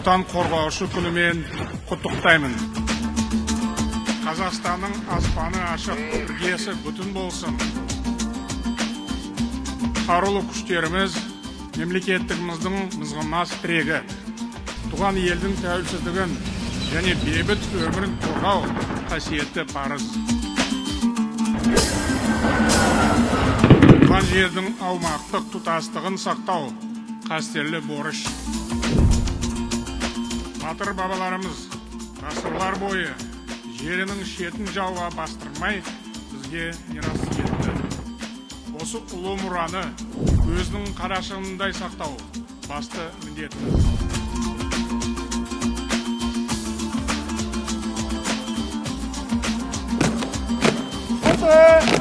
отан қорғаушы күнімен құттықтаймын. Қазақстанның аспаны ашық іргесі бүтін болсын. Қарулы күштеріміз мемлекеттігіміздің мызғымас тірегі. Туған елдің тәуелсіздігін және бейбіт өмірін қорғау қасиетті парыз. Туған жердің аумақтық тұтастығын сақтау қастерлі борыш. Батыр бабаларымыз ғасырлар бойы жерінің шетін жауға бастырмай бізге мирас етті. Осы ұлы мұраны өзінің қарашығындай сақтау басты міндетіміз 네.